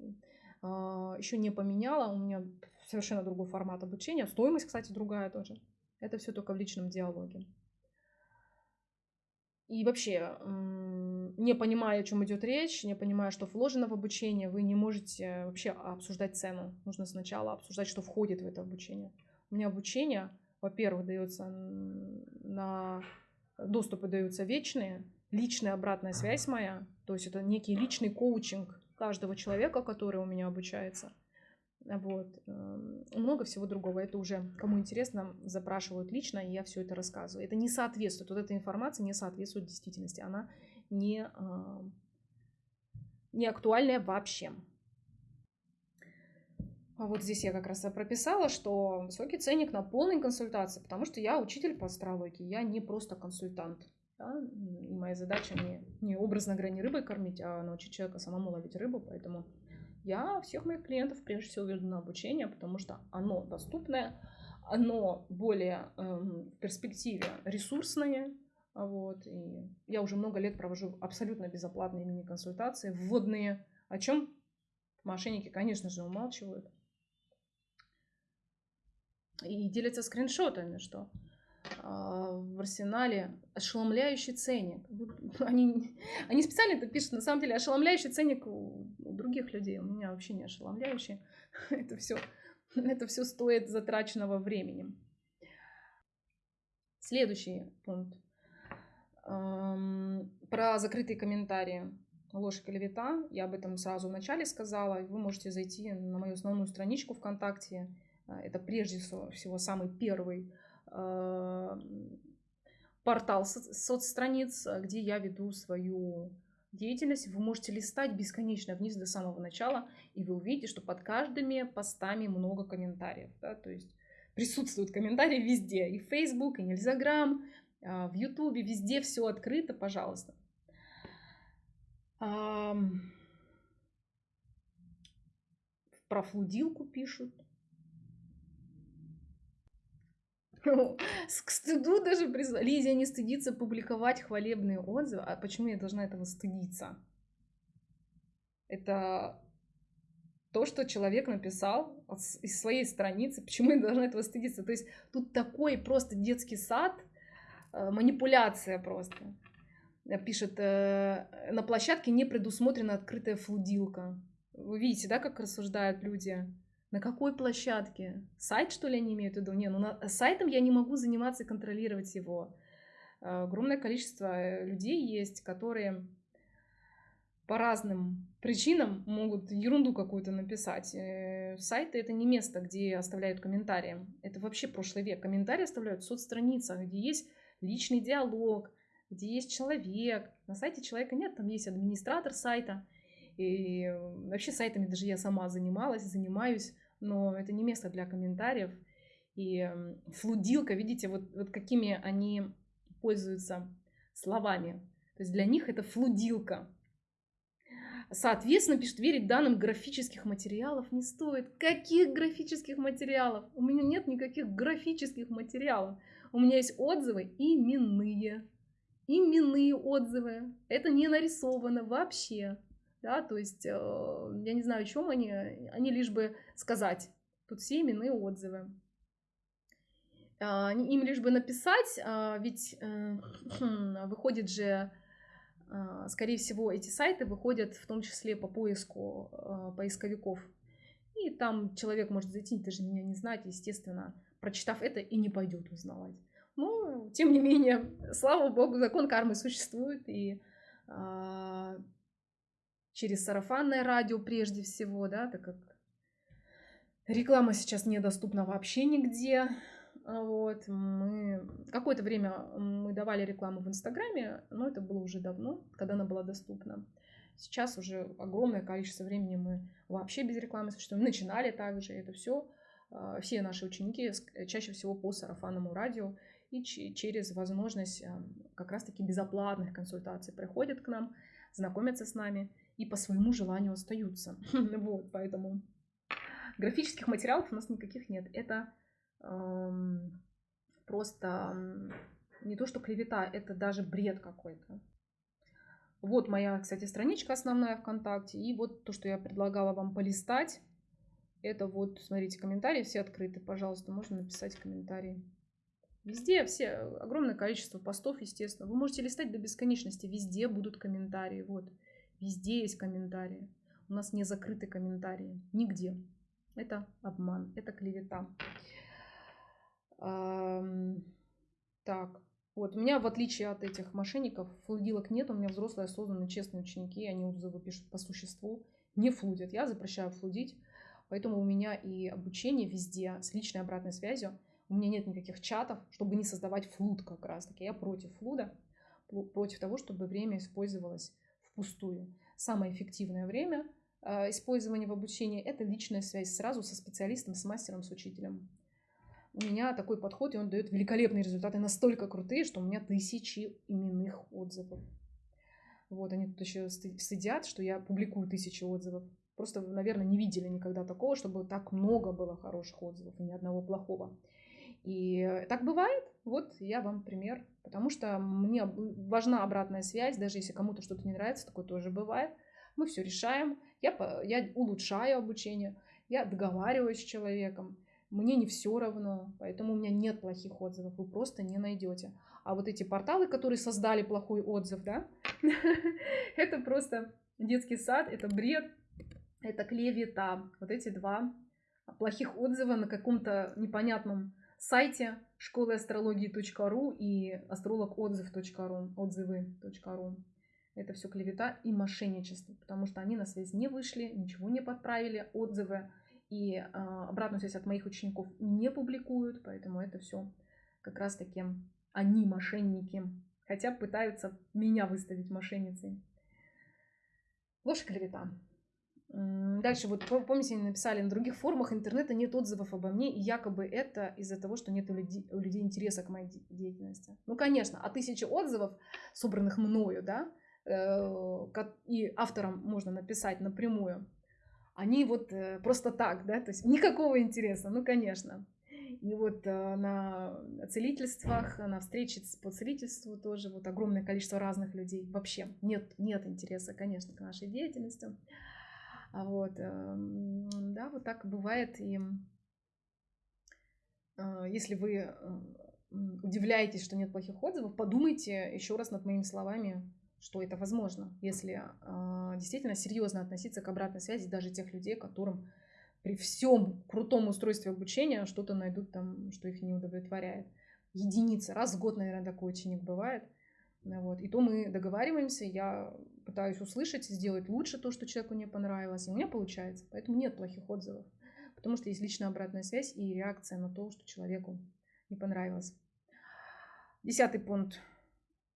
еще не поменяла. У меня совершенно другой формат обучения. Стоимость, кстати, другая тоже. Это все только в личном диалоге. И вообще, не понимая, о чем идет речь, не понимая, что вложено в обучение, вы не можете вообще обсуждать цену. Нужно сначала обсуждать, что входит в это обучение. У меня обучение, во-первых, дается на доступы даются вечные, личная обратная связь моя, то есть это некий личный коучинг каждого человека, который у меня обучается. Вот. Эм, много всего другого. Это уже, кому интересно, запрашивают лично, и я все это рассказываю. Это не соответствует, вот эта информация не соответствует действительности. Она не, эм, не актуальная вообще. А вот здесь я как раз прописала, что высокий ценник на полной консультации, потому что я учитель по астрологии, я не просто консультант. Да? И моя задача не, не образно не рыбой кормить, а научить человека самому ловить рыбу. Поэтому я всех моих клиентов прежде всего веду на обучение, потому что оно доступное, оно более э, в перспективе ресурсное. Вот, и я уже много лет провожу абсолютно безоплатные мини-консультации, вводные, о чем мошенники, конечно же, умалчивают. И делятся скриншотами, что в арсенале ошеломляющий ценник. Они, они специально это пишут, на самом деле, ошеломляющий ценник у, у других людей. У меня вообще не ошеломляющий. Это все, это все стоит затраченного времени. Следующий пункт. Про закрытые комментарии. Ложь клевета. Я об этом сразу в начале сказала. Вы можете зайти на мою основную страничку ВКонтакте. А, это прежде всего самый первый э, портал соцстраниц, где я веду свою деятельность. Вы можете листать бесконечно вниз до самого начала, и вы увидите, что под каждыми постами много комментариев. Да? То есть присутствуют комментарии везде. И в Facebook, и в Instagram, а, в YouTube, везде все открыто, пожалуйста. Про флудилку пишут. К стыду даже призвали. Лизия не стыдится публиковать хвалебные отзывы. А почему я должна этого стыдиться? Это то, что человек написал из своей страницы. Почему я должна этого стыдиться? То есть тут такой просто детский сад, э, манипуляция просто. Пишет, э, на площадке не предусмотрена открытая флудилка. Вы видите, да, как рассуждают люди? На какой площадке? Сайт, что ли, они имеют в виду? Не, ну на, сайтом я не могу заниматься и контролировать его. Э, огромное количество э, людей есть, которые по разным причинам могут ерунду какую-то написать. Э, сайты это не место, где оставляют комментарии. Это вообще прошлый век. Комментарии оставляют в соцстраницах, где есть личный диалог, где есть человек. На сайте человека нет, там есть администратор сайта. И вообще сайтами даже я сама занималась, занимаюсь но это не место для комментариев. И флудилка, видите, вот, вот какими они пользуются словами. То есть для них это флудилка. Соответственно, пишет, верить данным графических материалов не стоит. Каких графических материалов? У меня нет никаких графических материалов. У меня есть отзывы именные. Именные отзывы. Это не нарисовано вообще да, то есть, э, я не знаю, о чем они, они лишь бы сказать. Тут все именные отзывы. А, им лишь бы написать, а, ведь э, выходит же, а, скорее всего, эти сайты выходят в том числе по поиску поисковиков. И там человек может зайти, даже меня не знать, естественно, прочитав это и не пойдет узнавать. Но, тем не менее, слава богу, закон кармы существует, и через сарафанное радио прежде всего, да, так как реклама сейчас недоступна вообще нигде. А вот, мы какое-то время мы давали рекламу в Инстаграме, но это было уже давно, когда она была доступна. Сейчас уже огромное количество времени мы вообще без рекламы существуем. Начинали также это все. А, все наши ученики чаще всего по сарафанному радио и через возможность как раз-таки безоплатных консультаций приходят к нам, знакомятся с нами и по своему желанию остаются. вот, поэтому графических материалов у нас никаких нет. Это просто не то, что клевета, это даже бред какой-то. Вот моя, кстати, страничка основная ВКонтакте. И вот то, что я предлагала вам полистать. Это вот, смотрите, комментарии все открыты. Пожалуйста, можно написать комментарии. Везде все, огромное количество постов, естественно. Вы можете листать до бесконечности. Везде будут комментарии. Вот. Везде есть комментарии. У нас не закрыты комментарии. Нигде. Это обман, это клевета. Так, вот, у меня, в отличие от этих мошенников, флудилок нет. У меня взрослые, осознанные, честные ученики. Они отзывы пишут по существу. Не флудят. Я запрещаю флудить. Поэтому у меня и обучение везде с личной обратной связью. У меня нет никаких чатов, чтобы не создавать флуд как раз таки. Я против флуда, против того, чтобы время использовалось впустую. Самое эффективное время э, использования в обучении – это личная связь сразу со специалистом, с мастером, с учителем. У меня такой подход, и он дает великолепные результаты, настолько крутые, что у меня тысячи именных отзывов. Вот, они тут еще стыдят, что я публикую тысячи отзывов. Просто, наверное, не видели никогда такого, чтобы так много было хороших отзывов и ни одного плохого. И так бывает. Вот я вам пример. Потому что мне важна обратная связь, даже если кому-то что-то не нравится, такое тоже бывает. Мы все решаем, я, я улучшаю обучение, я договариваюсь с человеком. Мне не все равно, поэтому у меня нет плохих отзывов, вы просто не найдете. А вот эти порталы, которые создали плохой отзыв, да, это просто детский сад, это бред, это клевета. Вот эти два плохих отзыва на каком-то непонятном сайте школы астрологии.ру и астрологотзыв.ру, отзывы.ру. Это все клевета и мошенничество, потому что они на связь не вышли, ничего не подправили, отзывы и э, обратную связь от моих учеников не публикуют, поэтому это все как раз таки они мошенники. Хотя пытаются меня выставить мошенницей. Ложь клевета. Дальше, вот помните, написали, на других форумах интернета нет отзывов обо мне, и якобы это из-за того, что нет у людей, у людей интереса к моей деятельности. Ну, конечно, а тысячи отзывов, собранных мною, да, э, и авторам можно написать напрямую, они вот э, просто так, да, то есть никакого интереса, ну, конечно. И вот э, на целительствах, на встрече по целительству тоже вот огромное количество разных людей. Вообще нет, нет интереса, конечно, к нашей деятельности. А вот, эм, да, вот так бывает. И э, если вы э, удивляетесь, что нет плохих отзывов, подумайте еще раз над моими словами, что это возможно, если действительно серьезно относиться к обратной связи даже тех людей, которым при всем крутом устройстве обучения что-то найдут там, что их не удовлетворяет. Единица. Раз в год, наверное, такой ученик бывает. Вот. И то мы договариваемся, я пытаюсь услышать, сделать лучше то, что человеку не понравилось, и у меня получается. Поэтому нет плохих отзывов, потому что есть личная обратная связь и реакция на то, что человеку не понравилось. Десятый пункт.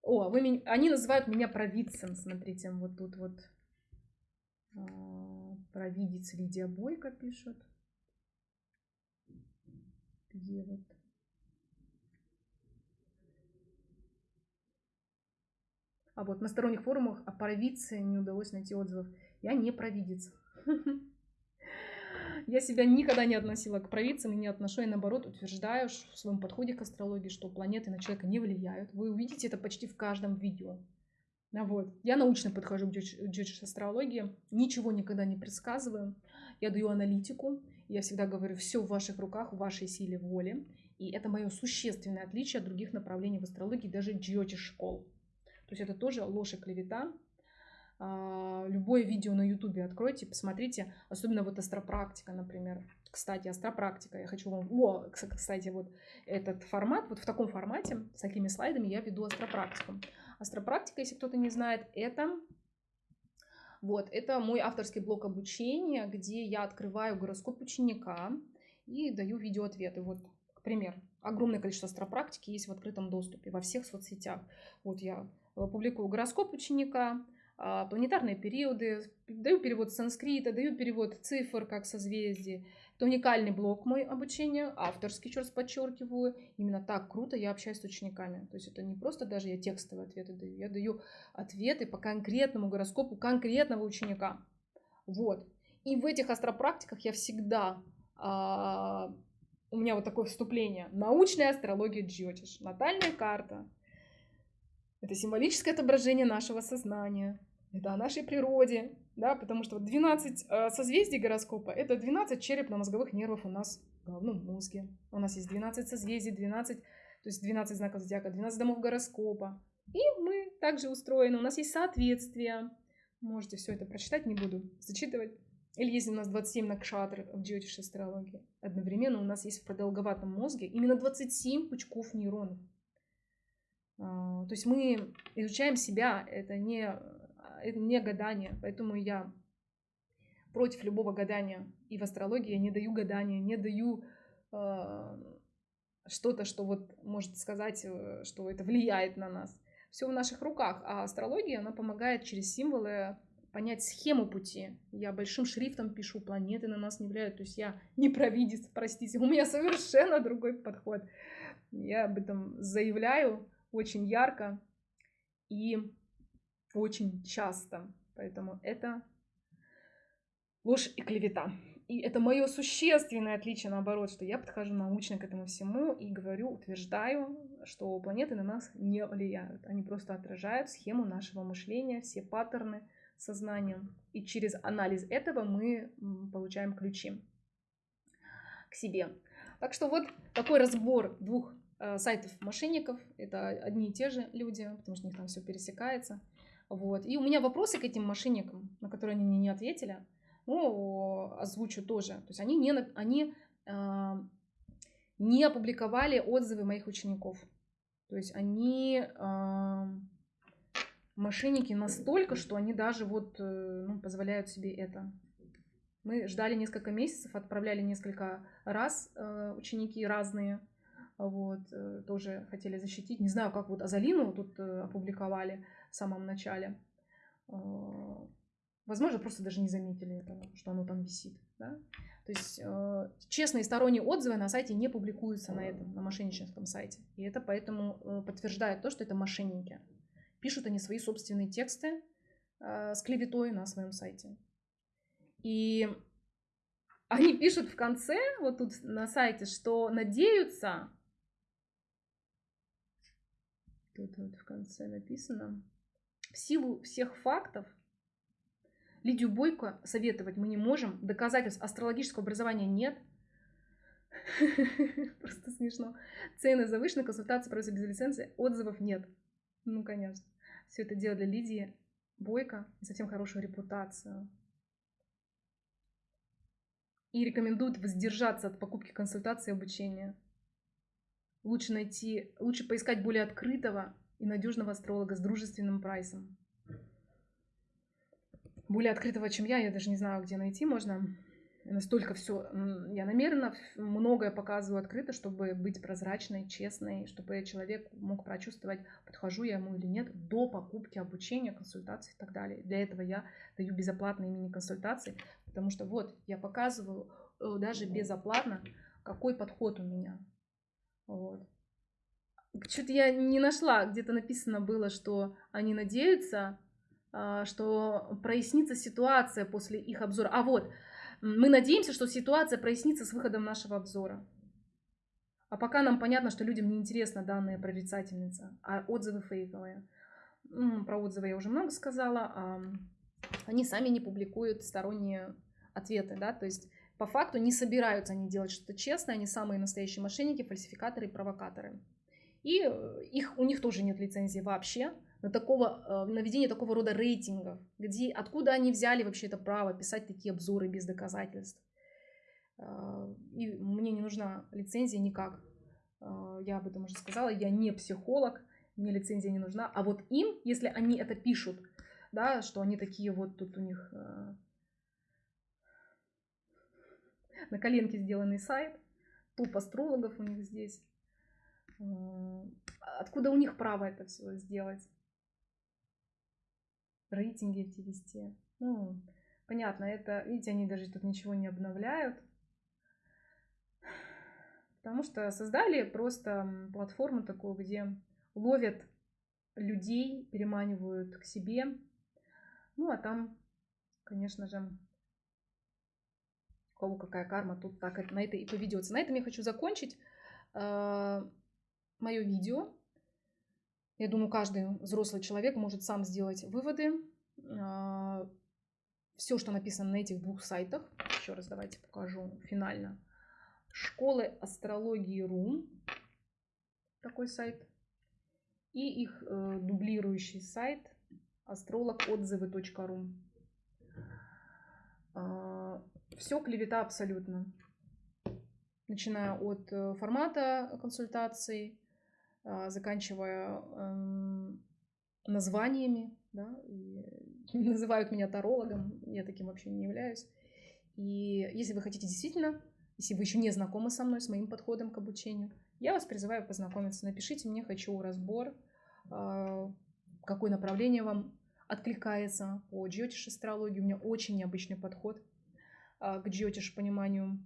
О, вы, они называют меня провидцем, смотрите, вот тут вот а, провидец Лидия Бойко пишет. Где вот? А вот на сторонних форумах о провидце не удалось найти отзывов. Я не провидец. Я себя никогда не относила к провидцам и не отношу, и наоборот утверждаю в своем подходе к астрологии, что планеты на человека не влияют. Вы увидите это почти в каждом видео. А вот. Я научно подхожу к джеджиш астрологии, ничего никогда не предсказываю. Я даю аналитику, я всегда говорю, все в ваших руках, в вашей силе воли. И это мое существенное отличие от других направлений в астрологии, даже джиотиш школ. То есть это тоже ложь и клевета. А, любое видео на ютубе откройте, посмотрите, особенно вот астропрактика, например. Кстати, астропрактика, я хочу вам... О, кстати, вот этот формат, вот в таком формате, с такими слайдами я веду астропрактику. Астропрактика, если кто-то не знает, это вот, это мой авторский блок обучения, где я открываю гороскоп ученика и даю видеоответы. Вот, к примеру, огромное количество астропрактики есть в открытом доступе во всех соцсетях. Вот я публикую гороскоп ученика, а, планетарные периоды, даю перевод санскрита, даю перевод цифр как созвездие, это уникальный блок мой обучения, авторский, еще раз подчеркиваю. Именно так круто я общаюсь с учениками. То есть это не просто даже я текстовые ответы даю, я даю ответы по конкретному гороскопу конкретного ученика. Вот. И в этих астропрактиках я всегда а, у меня вот такое вступление. Научная астрология Джиотиш. Натальная карта. Это символическое отображение нашего сознания. Это о нашей природе, да, потому что 12 э, созвездий гороскопа — это 12 черепно-мозговых нервов у нас в головном мозге. У нас есть 12 созвездий, 12, то есть 12 знаков зодиака, 12 домов гороскопа. И мы также устроены, у нас есть соответствие. Можете все это прочитать, не буду зачитывать. Или если у нас 27 накшатр в джиотиш астрологии, одновременно у нас есть в продолговатом мозге именно 27 пучков нейронов. А, то есть мы изучаем себя, это не это не гадание, поэтому я против любого гадания. И в астрологии я не даю гадания, не даю э, что-то, что вот может сказать, э, что это влияет на нас. Все в наших руках, а астрология, она помогает через символы понять схему пути. Я большим шрифтом пишу, планеты на нас не влияют. То есть я не провидец, простите, у меня совершенно другой подход. Я об этом заявляю очень ярко. И очень часто. Поэтому это ложь и клевета. И это мое существенное отличие, наоборот, что я подхожу научно к этому всему и говорю, утверждаю, что планеты на нас не влияют. Они просто отражают схему нашего мышления, все паттерны сознания. И через анализ этого мы получаем ключи к себе. Так что вот такой разбор двух сайтов мошенников. Это одни и те же люди, потому что у них там все пересекается. Вот. И у меня вопросы к этим мошенникам, на которые они мне не ответили, ну, озвучу тоже. То есть они не, они, э, не опубликовали отзывы моих учеников. То есть они э, мошенники настолько, что они даже вот э, ну, позволяют себе это. Мы ждали несколько месяцев, отправляли несколько раз э, ученики разные вот, э, тоже хотели защитить. Не знаю, как вот Азалину тут э, опубликовали в самом начале. А, возможно, просто даже не заметили этого, что оно там висит. Да? То есть э, честные сторонние отзывы на сайте не публикуются на этом, на мошенническом сайте. И это поэтому подтверждает то, что это мошенники. Пишут они свои собственные тексты с клеветой на своем сайте. И они пишут в конце, вот тут на сайте, что надеются, тут вот в конце написано, в силу всех фактов Лидию Бойко советовать мы не можем, доказательств астрологического образования нет. Просто смешно. Цены завышены, консультации проводятся без лицензии, отзывов нет. Ну, конечно. Все это дело для Лидии Бойко и совсем хорошую репутацию и рекомендуют воздержаться от покупки консультации и обучения. Лучше найти, лучше поискать более открытого и надежного астролога с дружественным прайсом. Более открытого, чем я, я даже не знаю, где найти можно. Настолько все, я намеренно многое показываю открыто, чтобы быть прозрачной, честной, чтобы человек мог прочувствовать, подхожу я ему или нет, до покупки обучения, консультаций и так далее. Для этого я даю безоплатные мини-консультации, Потому что вот я показываю э, даже безоплатно, какой подход у меня. Вот. Что-то я не нашла, где-то написано было, что они надеются, а, что прояснится ситуация после их обзора. А вот, мы надеемся, что ситуация прояснится с выходом нашего обзора. А пока нам понятно, что людям не интересна данная прорицательница, а отзывы фейковые. Про отзывы я уже много сказала. Они сами не публикуют сторонние ответы, да, то есть по факту не собираются они делать что-то честное, они самые настоящие мошенники, фальсификаторы и провокаторы. И э, их, у них тоже нет лицензии вообще на, такого, э, на ведение такого рода рейтингов, где, откуда они взяли вообще это право писать такие обзоры без доказательств. Э, и мне не нужна лицензия никак. Я об этом уже сказала, я не психолог, мне лицензия не нужна. А вот им, если они это пишут, да, что они такие вот тут у них на коленке сделанный сайт, топ астрологов у них здесь. Откуда у них право это все сделать? Рейтинги эти вести. Ну, понятно, это, видите, они даже тут ничего не обновляют. Потому что создали просто платформу такую, где ловят людей, переманивают к себе. Ну, а там, конечно же, кого какая карма, тут так на это и поведется. На этом я хочу закончить э, мое видео. Я думаю, каждый взрослый человек может сам сделать выводы. Э, все, что написано на этих двух сайтах, еще раз давайте покажу финально. Школы астрологии РУ, такой сайт, и их э, дублирующий сайт астрологотзывы.ру. Все клевета абсолютно. Начиная от э, формата консультаций, а, заканчивая эм, названиями, да, и называют меня тарологом, я таким вообще не являюсь. И если вы хотите действительно, если вы еще не знакомы со мной, с моим подходом к обучению, я вас призываю познакомиться. Напишите мне, хочу разбор, а, какое направление вам откликается по джиотиш астрологии. У меня очень необычный подход – к джиотиш пониманию.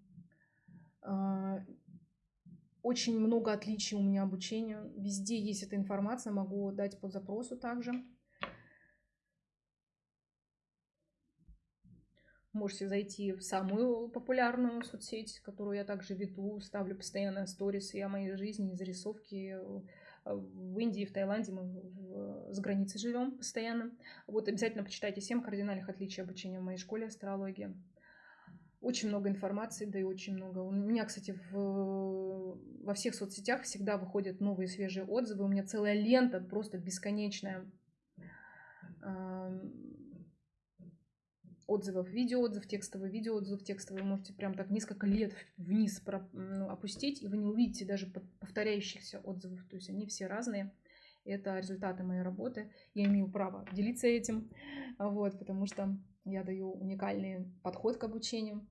А, очень много отличий у меня обучения. Везде есть эта информация, могу дать по запросу также. Можете зайти в самую популярную соцсеть, которую я также веду, ставлю постоянно сторисы о моей жизни, зарисовки. В Индии, в Таиланде мы в, с границей живем постоянно. Вот обязательно почитайте 7 кардинальных отличий обучения в моей школе астрологии. Очень много информации, да и очень много. У меня, кстати, в, во всех соцсетях всегда выходят новые свежие отзывы. У меня целая лента просто бесконечная отзывов, видеоотзыв, текстовый, видеоотзыв, текстовый. Вы можете прям так несколько лет вниз ну, опустить, и вы не увидите даже повторяющихся отзывов. То есть они все разные. Это результаты моей работы. Я имею право делиться этим, вот, потому что я даю уникальный подход к обучению.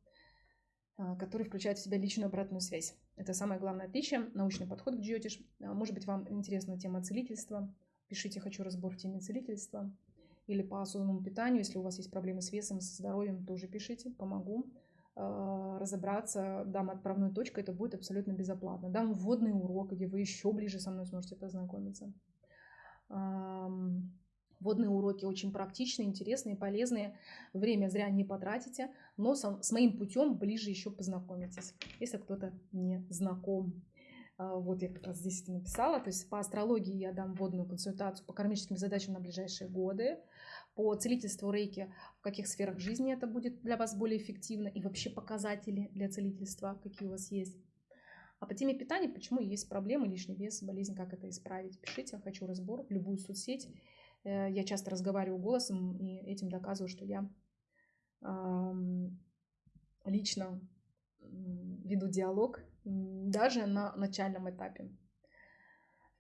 а, который включает в себя личную обратную связь. Это самое главное отличие, научный подход к джиотиш. А, может быть, вам интересна тема целительства. Пишите «Хочу разбор в теме целительства» или по осознанному питанию. Если у вас есть проблемы с весом, со здоровьем, тоже пишите, помогу разобраться, дам отправную точку, это будет абсолютно безоплатно. Дам вводный урок, где вы еще ближе со мной сможете познакомиться. Водные уроки очень практичные, интересные, полезные. Время зря не потратите, но с моим путем ближе еще познакомитесь, если кто-то не знаком. А, вот я как раз здесь это написала. То есть по астрологии я дам вводную консультацию по кармическим задачам на ближайшие годы. По целительству рейки, в каких сферах жизни это будет для вас более эффективно и вообще показатели для целительства, какие у вас есть. А по теме питания, почему есть проблемы, лишний вес, болезнь, как это исправить, пишите, хочу разбор в любую соцсеть. Э, я часто разговариваю голосом и этим доказываю, что я лично веду диалог даже на начальном этапе.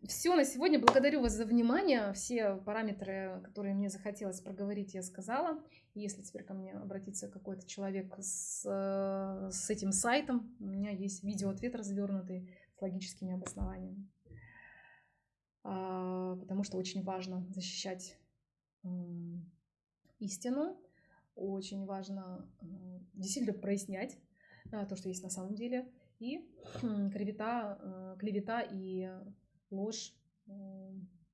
Все на сегодня. Благодарю вас за внимание. Все параметры, которые мне захотелось проговорить, я сказала. Если теперь ко мне обратится какой-то человек с, э, с этим сайтом, у меня есть видеоответ развернутый с логическими обоснованиями. А, потому что очень важно защищать истину, очень важно действительно прояснять то, что есть на самом деле, и клевета, э, клевета и ложь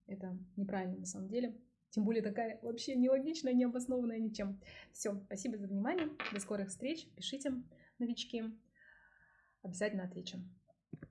это неправильно на самом деле. Тем более такая вообще нелогичная, необоснованная ничем. Все, спасибо за внимание. До скорых встреч. Пишите, новички. Обязательно отвечу.